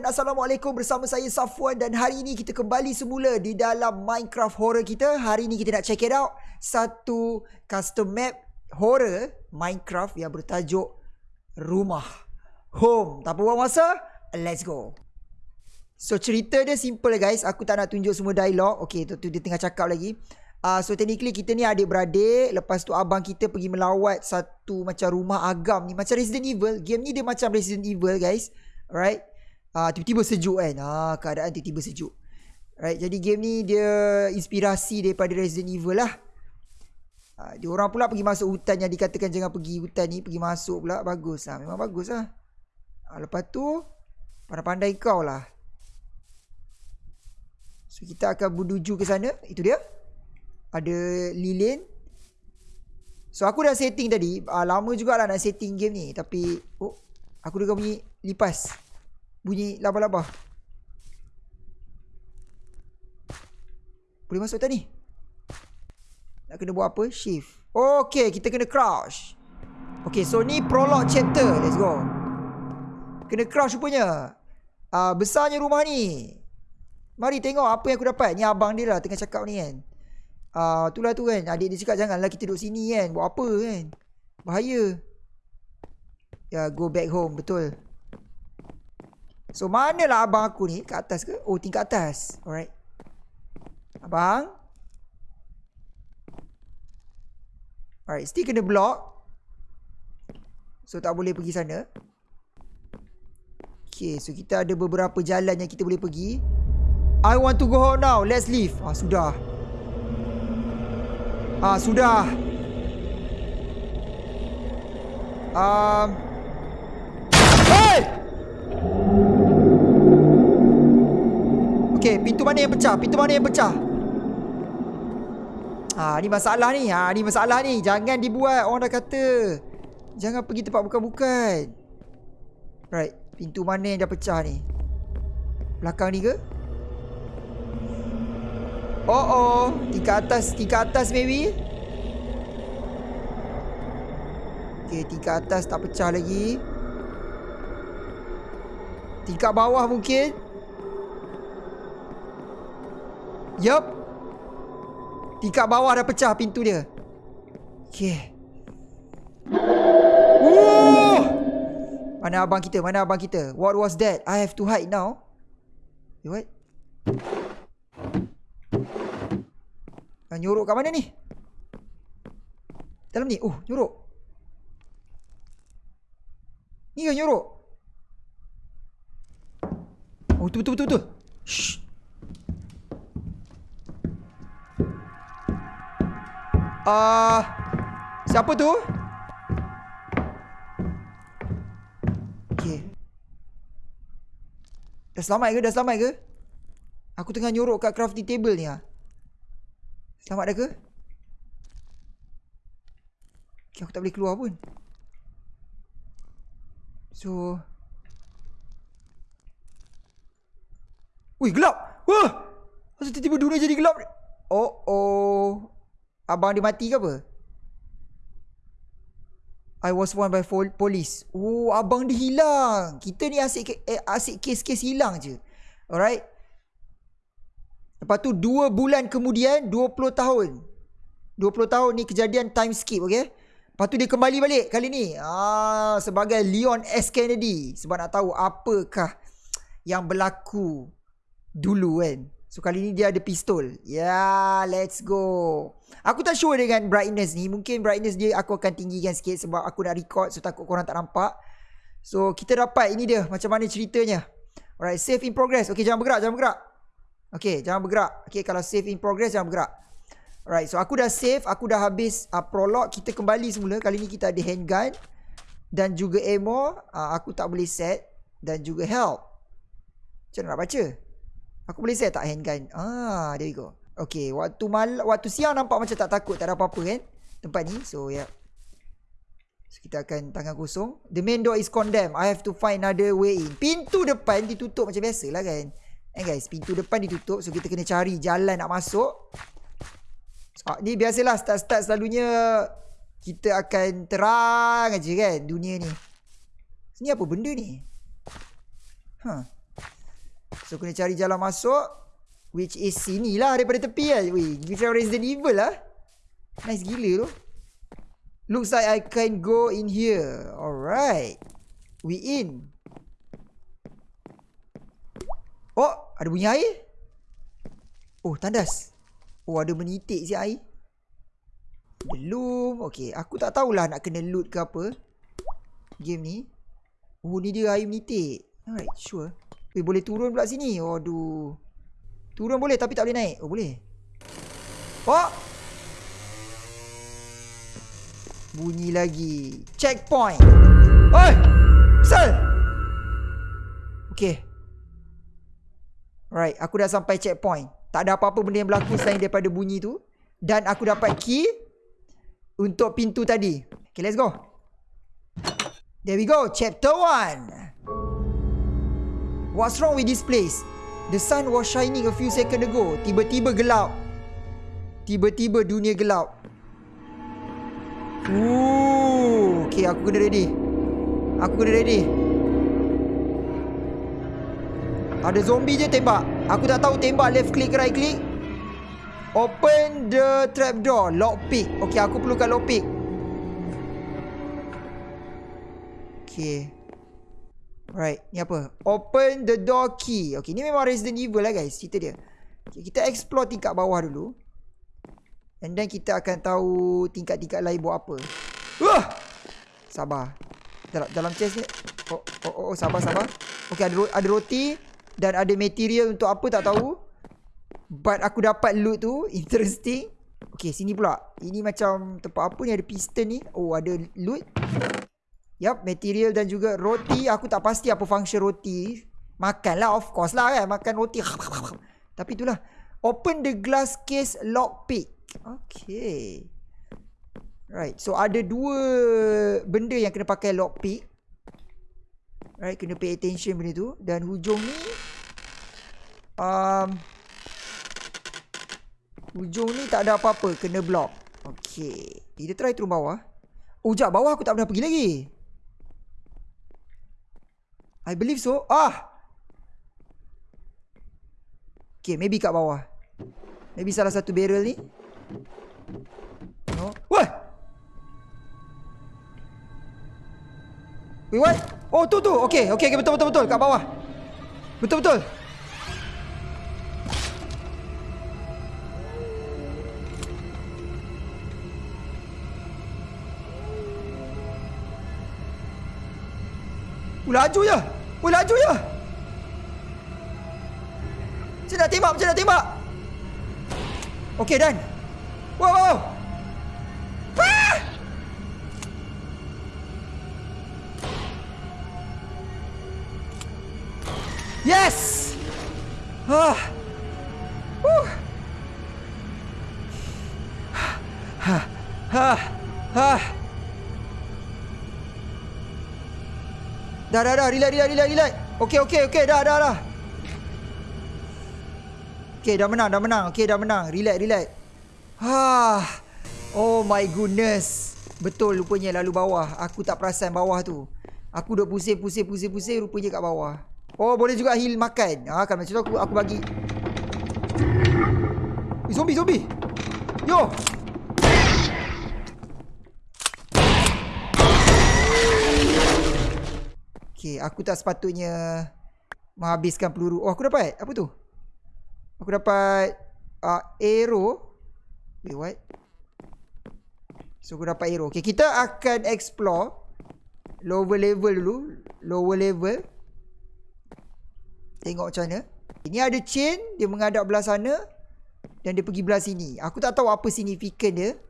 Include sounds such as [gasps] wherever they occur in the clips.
dan Assalamualaikum bersama saya Safwan dan hari ini kita kembali semula di dalam Minecraft horror kita. Hari ini kita nak check it out satu custom map horror Minecraft yang bertajuk Rumah Home. Tak buang masa, let's go. So cerita dia simple guys, aku tak nak tunjuk semua dialog. Okay, tu, tu dia tengah cakap lagi. Uh, so technically kita ni adik-beradik Lepas tu abang kita pergi melawat Satu macam rumah agam ni Macam Resident Evil Game ni dia macam Resident Evil guys Alright uh, Tiba-tiba sejuk kan? Uh, Keadaan tiba-tiba sejuk. Right Jadi game ni dia Inspirasi daripada Resident Evil lah. Uh, Dia orang pula pergi masuk hutan Yang dikatakan jangan pergi hutan ni Pergi masuk pula Bagus lah. Memang bagus lah. Uh, Lepas tu Pandai-pandai kau lah. So kita akan menuju ke sana. Itu dia. Ada lilin So aku dah setting tadi. Uh, Lama jugalah nak setting game ni. Tapi Oh Aku dengar bunyi lipas Bunyi laba-laba Boleh masuk tak ni? Nak kena buat apa? Shift Okay kita kena crouch Okay so ni prologue chapter Let's go Kena crouch rupanya uh, Besarnya rumah ni Mari tengok apa yang aku dapat Ni abang dia lah tengah cakap ni kan Ah, uh, itulah tu kan. Adik dia cakap janganlah kita duduk sini kan. Buat apa kan? Bahaya. Ya, yeah, go back home. Betul. So, manalah abang aku ni? Kat atas ke? Oh, tingkat atas. Alright. Abang. Alright, still kena block. So, tak boleh pergi sana. Okay, so kita ada beberapa jalan yang kita boleh pergi. I want to go home now. Let's leave. Ah, sudah. Ah sudah. Um. Pintu mana yang pecah? Pintu mana yang pecah? Ah, ni masalah ni. Ah, ni masalah ni. Jangan dibuat. Orang dah kata. Jangan pergi tempat bukan-bukan. Right. Pintu mana yang dah pecah ni? Belakang ni ke? Oh oh Tingkat atas Tingkat atas maybe Okay tingkat atas tak pecah lagi Tingkat bawah mungkin Yup Tingkat bawah dah pecah pintu dia Okay Woo! Mana abang kita? Mana abang kita? What was that? I have to hide now. What? Ha, nyorok kat mana ni? Dalam ni. Oh, nyorok. Ni ke nyorok? Oh, betul betul betul. betul. Shh. Uh, siapa tu? Okay. Dah selamat ke? Dah selamat ke? Aku tengah nyorok kat crafting table ni ah. Selamat dah ke? Okay, aku tak boleh keluar pun. So... Wih, gelap! Wah! Masa tiba-tiba dunia jadi gelap Oh, oh. Abang dia mati ke apa? I was warned by police. Oh, abang dia hilang. Kita ni asyik, eh, asyik kes-kes hilang je. Alright. Lepas tu 2 bulan kemudian 20 tahun. 20 tahun ni kejadian time skip okay. Lepas tu dia kembali balik kali ni. Ah sebagai Leon S Kennedy sebab nak tahu apakah yang berlaku dulu kan. So kali ni dia ada pistol. Yeah, let's go. Aku tak sure dengan brightness ni. Mungkin brightness dia aku akan tinggikan sikit sebab aku nak record so takut korang tak nampak. So kita dapat ini dia macam mana ceritanya. Alright, save in progress. Okay, jangan bergerak, jangan bergerak. Okay, jangan bergerak. Okay, kalau save in progress, jangan bergerak. Alright, so aku dah save. Aku dah habis uh, prolog. Kita kembali semula. Kali ni kita ada handgun. Dan juga ammo. Uh, aku tak boleh set. Dan juga health. Macam nak baca? Aku boleh set tak handgun? Ah, there we go. Okay, waktu mal waktu siang nampak macam tak takut. Tak ada apa-apa kan? Tempat ni. So, yeah. So, kita akan tangan kosong. The main door is condemned. I have to find another way in. Pintu depan ditutup macam biasa lah kan? Eh guys, pintu depan ditutup so kita kena cari jalan nak masuk. So, ni biasalah start-start selalunya kita akan terang aja kan dunia ni. Ni apa benda ni? Huh. So kena cari jalan masuk which is sini lah daripada tepi kan. Weh, macam Resident Evil lah. Nice gila tu. Looks like I can go in here. Alright. We in. Oh, ada bunyi air. Oh, tandas. Oh, ada menitik si air. Belum. Okay, aku tak tahulah nak kena loot ke apa. Game ni. Oh, ni dia air menitik. Alright, sure. Eh, boleh turun pula sini. Aduh. Turun boleh tapi tak boleh naik. Oh, boleh. Oh! Bunyi lagi. Checkpoint. Oi! Sel! Okay. Right, aku dah sampai checkpoint. Tak ada apa-apa benda yang berlaku selain daripada bunyi tu. Dan aku dapat key untuk pintu tadi. Okay, let's go. There we go. Chapter 1. What's wrong with this place? The sun was shining a few seconds ago. Tiba-tiba gelap. Tiba-tiba dunia gelap. Ooh, okay, aku kena ready. Aku kena ready. Ada zombie je tembak. Aku tak tahu tembak left click right click. Open the trap door. Lock pick. Okay, aku perlukan lock pick. Okay. Right, ni apa? Open the door key. Okay, ni memang Resident Evil lah guys. Cerita dia. Okay, kita explore tingkat bawah dulu. And then kita akan tahu tingkat-tingkat lain buat apa. Wah! Sabar. Dalam, dalam chest ni. Oh, oh, oh, oh, sabar, sabar. Okay, ada, ada roti. Dan ada material untuk apa tak tahu. But aku dapat loot tu. [laughs] Interesting. Okay, sini pula. Ini macam tempat apa ni? Ada piston ni. Oh, ada loot. Yup, material dan juga roti. Aku tak pasti apa function roti. Makan lah, of course lah kan. Makan roti. [laughs] Tapi itulah. Open the glass case lockpick. Okay. Right. So ada dua benda yang kena pakai lockpick. Right. Kena pay attention benda tu. Dan hujung ni. Um, hujung ni tak ada apa-apa. Kena block. Okay. Kita try turun bawah. Oh, jap. Bawah aku tak pernah pergi lagi. I believe so. Ah! Okay, maybe kat bawah. Maybe salah satu barrel ni. No. Wah! Wait, what? Oh, tu tu. Okay, okay, okay, betul, betul, betul. Kat bawah. Betul, betul. Oh, laju je. Oh, laju je. Macam nak tembak, macam nak tembak. Okay, done. Wow, wow. Ah! Yes. Ah. Dah, dah, dah. Relax, relax, relax, relax. Okay, okay, okay. Dah, dah, dah. Okay, dah menang, dah menang. Okay, dah menang. Relax, relax. Ha. Oh my goodness. Betul rupanya lalu bawah. Aku tak perasan bawah tu. Aku duk pusing pusing pusing pusing rupanya kat bawah. Oh boleh juga heal makan. Ha kan macam tu aku aku bagi. Eh, zombie zombie. Yo. Okay, aku tak sepatutnya menghabiskan peluru. Oh, aku dapat. Apa tu? Aku dapat uh, arrow. Wait, what? So, aku dapat arrow. Okay, kita akan explore lower level dulu. Lower level. Tengok macam mana. Ini ada chain. Dia mengadap belah sana. Dan dia pergi belah sini. Aku tak tahu apa signifikan dia.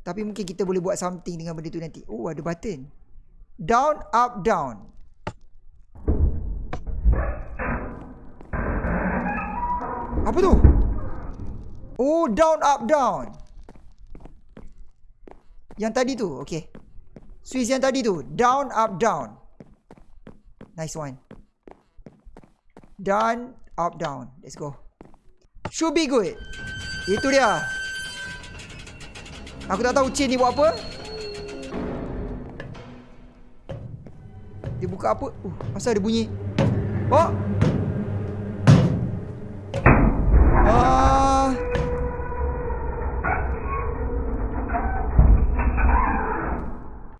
Tapi mungkin kita boleh buat something dengan benda tu nanti. Oh, ada button. Down, up, down. Apa tu? Oh, down, up, down. Yang tadi tu, okay. Switch yang tadi tu. Down, up, down. Nice one. Down, up, down. Let's go. Should be good. Itu dia. Aku tak tahu chain ni buat apa. Dia buka apa? Uh, pasal ada bunyi. Oh. Ah.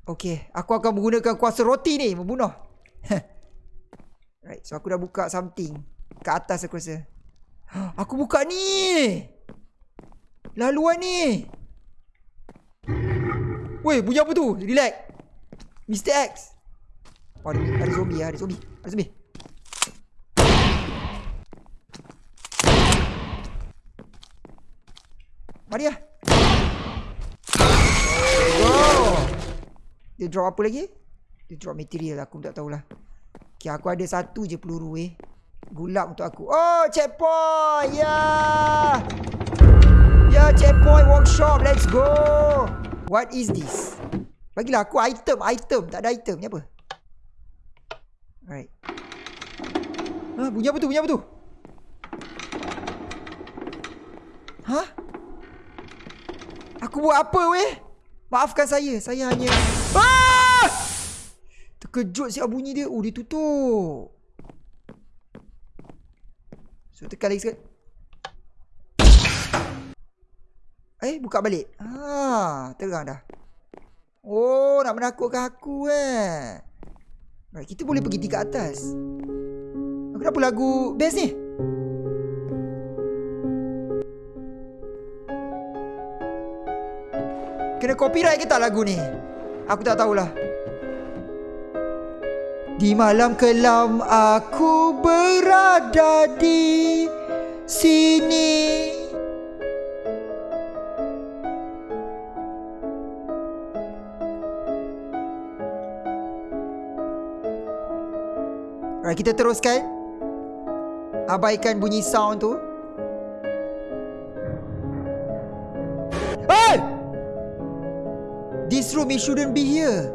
Okey, aku akan menggunakan kuasa roti ni membunuh. [laughs] right, so aku dah buka something kat atas aku rasa. [gasps] Aku buka ni. Laluan ni. Woi, bunyi apa tu? Relax. Mr. X. Ada, ada zombie Ada zombie. Ada zombie. Mari lah. Go. Dia drop apa lagi? Dia drop material aku tak tahulah. Okay, aku ada satu je peluru eh. Gulap untuk aku. Oh, checkpoint. Ya. Yeah. Ya, yeah, checkpoint workshop. Let's go. What is this? Bagilah aku item, item. Tak ada item. Ni apa? Alright. Ah, bunyi apa tu? Bunyi apa tu? Hah? Aku buat apa weh? Maafkan saya. Saya hanya... Ah! Terkejut siap bunyi dia. Oh, dia tutup. So, tekan lagi sekali. Eh, buka balik. Ah, terang dah. Oh, nak menakutkan aku eh. Right, kita boleh pergi tingkat atas. Kenapa lagu best ni? Kena copyright ke tak lagu ni? Aku tak tahulah. Di malam kelam aku berada di sini. Alright, kita teruskan. Abaikan bunyi sound tu. This room, it shouldn't be here.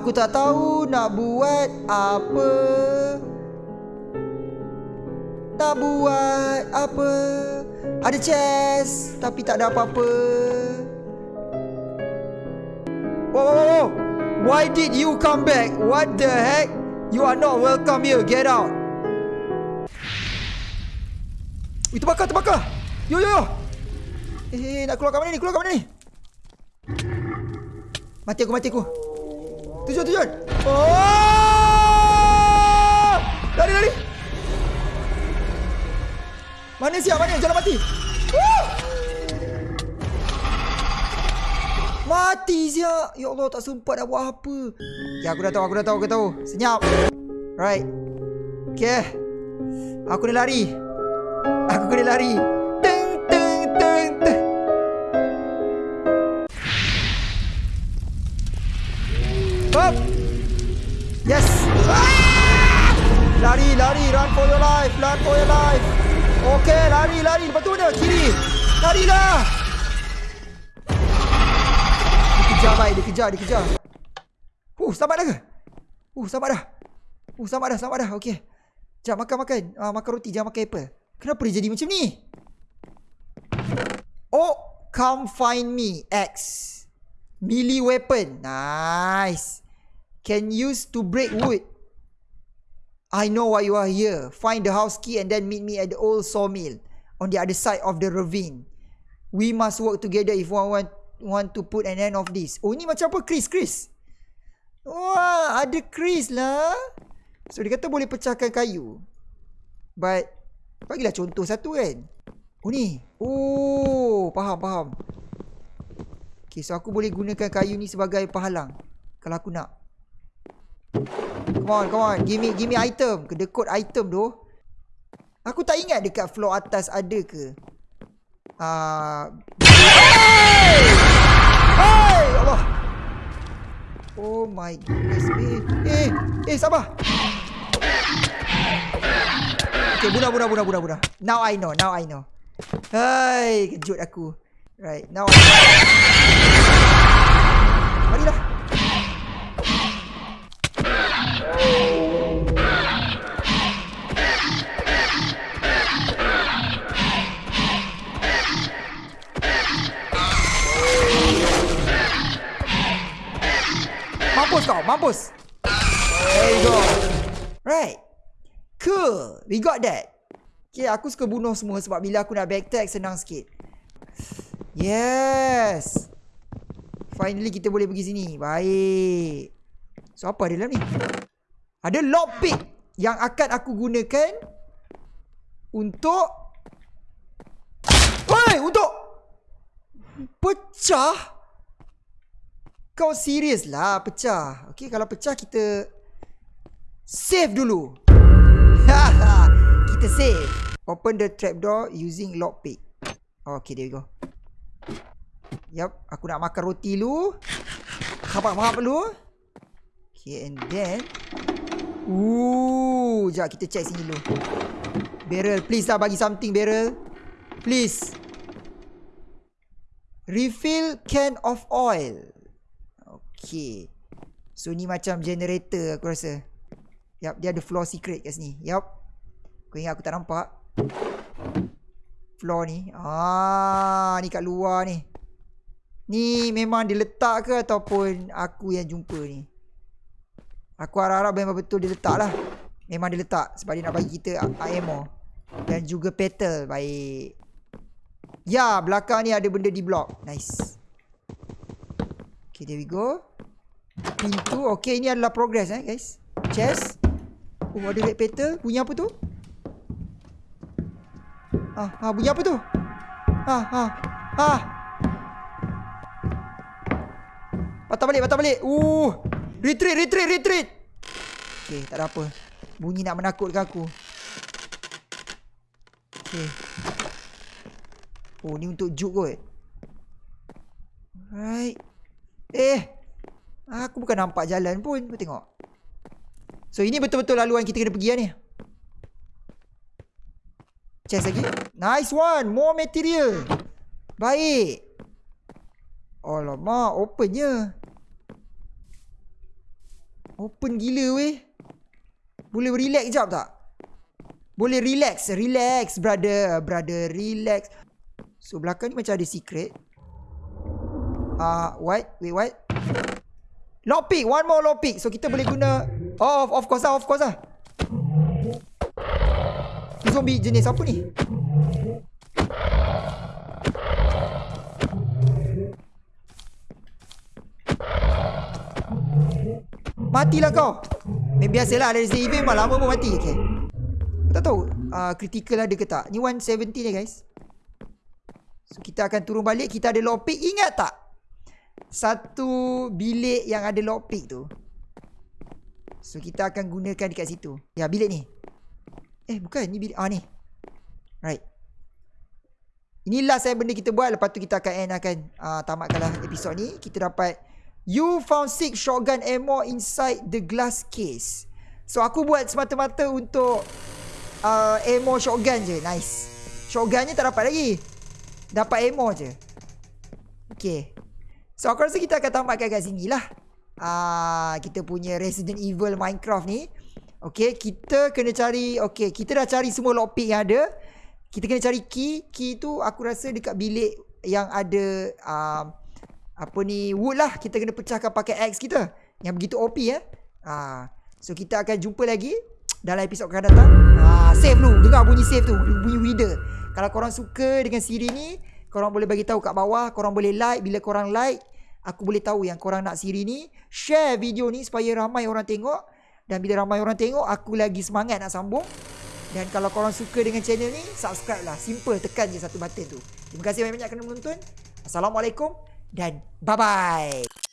Aku tak tahu nak buat apa Tak buat apa Ada chest Tapi tak ada apa-apa Whoa, whoa, whoa Why did you come back? What the heck? You are not welcome here Get out Itu bakar, terbakar Yo, yo, yo Eh, nak keluar kat mana ni? Keluar kat mana ni? Mati aku, mati aku Tujuan, tujuan. Oh! Lari, lari. Mana siap? Mana? Jalan mati. Mati siap. Ya Allah, tak sempat nak buat apa. Ya, aku dah tahu, aku dah tahu, aku dah tahu. Senyap. Right. Okay. Aku ni lari. Aku kena lari. Up. Yes. Ah! Lari, lari, run for your life, run for your life. Okay, lari, lari. Lepas tu mana? Kiri. Larilah. Dikejar, baik. Dikejar, dikejar. Uh, selamat dah ke? Uh, selamat dah. Uh, selamat dah, selamat dah. Okay. Jom, makan, makan. Uh, makan roti, jangan makan apple. Kenapa dia jadi macam ni? Oh, come find me, X. Melee weapon. Nice can use to break wood. I know why you are here. Find the house key and then meet me at the old sawmill on the other side of the ravine. We must work together if one want want to put an end of this. Oh ni macam apa Chris Chris? Wah ada Chris lah. So dia kata boleh pecahkan kayu. But bagilah contoh satu kan. Oh ni. Oh faham faham. Okay so aku boleh gunakan kayu ni sebagai penghalang. Kalau aku nak. Come on, come on. Give me, give me item. The code item tu. Aku tak ingat dekat floor atas ada ke. Ah. Uh... Hey! Hey! Allah. Oh my goodness. Eh, eh, eh, sabar. Okay, bunuh, bunuh, bunuh, bunuh, bunuh. Now I know, now I know. Hai, kejut aku. Right, now Marilah Mampus kau, mampus. There you go. Right. Cool, we got that. Okay, aku suka bunuh semua sebab bila aku nak backtrack senang sikit. Yes. Finally kita boleh pergi sini. Baik. So apa ada dalam ni? Ada lockpick yang akan aku gunakan untuk Woi, untuk pecah. Kau serius lah pecah. Okay, kalau pecah kita save dulu. [laughs] kita save. Open the trapdoor using lockpick. Okay, there we go. Yup, aku nak makan roti dulu. Mahap-mahap dulu. Okay, and then... Ooh, sekejap kita check sini dulu. Barrel, please lah bagi something, Barrel. Please. Refill can of oil. Okay. So, ni macam generator aku rasa. Yup, dia ada floor secret kat sini. Yup. Kau ingat aku tak nampak? Floor ni. Ah, ni kat luar ni. Ni memang diletak ke ataupun aku yang jumpa ni? Aku harap-harap memang betul diletak lah. Memang diletak sebab dia nak bagi kita ammo. Dan juga petal. Baik. Ya, belakang ni ada benda di blok. Nice. Okay, there we go. Pintu. Okay, ini adalah progress eh guys. Chest. Oh, ada red petal. Bunyi apa tu? Ah, ah bunyi apa tu? Ah, ah, ah. Patah balik, patah balik. Uh. Retreat, retreat, retreat. Okay, tak ada apa. Bunyi nak menakutkan aku. Okay. Oh, ni untuk juk kot. Right. Eh. Aku bukan nampak jalan pun. Kau tengok. So, ini betul-betul laluan kita kena pergi lah ni. Chest lagi. Nice one. More material. Baik. Alamak, open je. Open gila weh. Boleh relax jap tak? Boleh relax. Relax brother. Brother relax. So belakang ni macam ada secret. Ah, uh, what? Wait, what? Lockpick. One more lockpick. So kita boleh guna... Oh, of course lah. Of course lah. Zombie jenis apa ni? Matilah kau. Biasalah Resident Evil memang lama pun mati Okay. Aku tak tahu uh, Critical ada ke tak? Ni 170 ni guys. So kita akan turun balik. Kita ada lockpick Ingat tak? Satu bilik yang ada lockpick tu. So kita akan gunakan dekat situ. Ya bilik ni Eh bukan ni bilik Ah ni Right Inilah saya benda kita buat Lepas tu kita akan end akan uh, Tamatkanlah episod ni Kita dapat You found six shotgun ammo inside the glass case. So aku buat semata-mata untuk uh, ammo shotgun je. Nice. Shotgunnya tak dapat lagi. Dapat ammo je. Okay. So aku rasa kita akan tamatkan kat sini lah. Uh, kita punya Resident Evil Minecraft ni. Okay. Kita kena cari. Okay. Kita dah cari semua lockpick yang ada. Kita kena cari key. Key tu aku rasa dekat bilik yang ada... Uh, apa ni wood lah kita kena pecahkan pakai axe kita yang begitu OP eh ha. so kita akan jumpa lagi dalam episod akan datang ha. save dulu dengar bunyi save tu bunyi reader kalau korang suka dengan siri ni korang boleh bagi tahu kat bawah korang boleh like bila korang like aku boleh tahu yang korang nak siri ni share video ni supaya ramai orang tengok dan bila ramai orang tengok aku lagi semangat nak sambung. Dan kalau korang suka dengan channel ni subscribe lah. Simple tekan je satu button tu. Terima kasih banyak-banyak kerana menonton. Assalamualaikum dan bye bye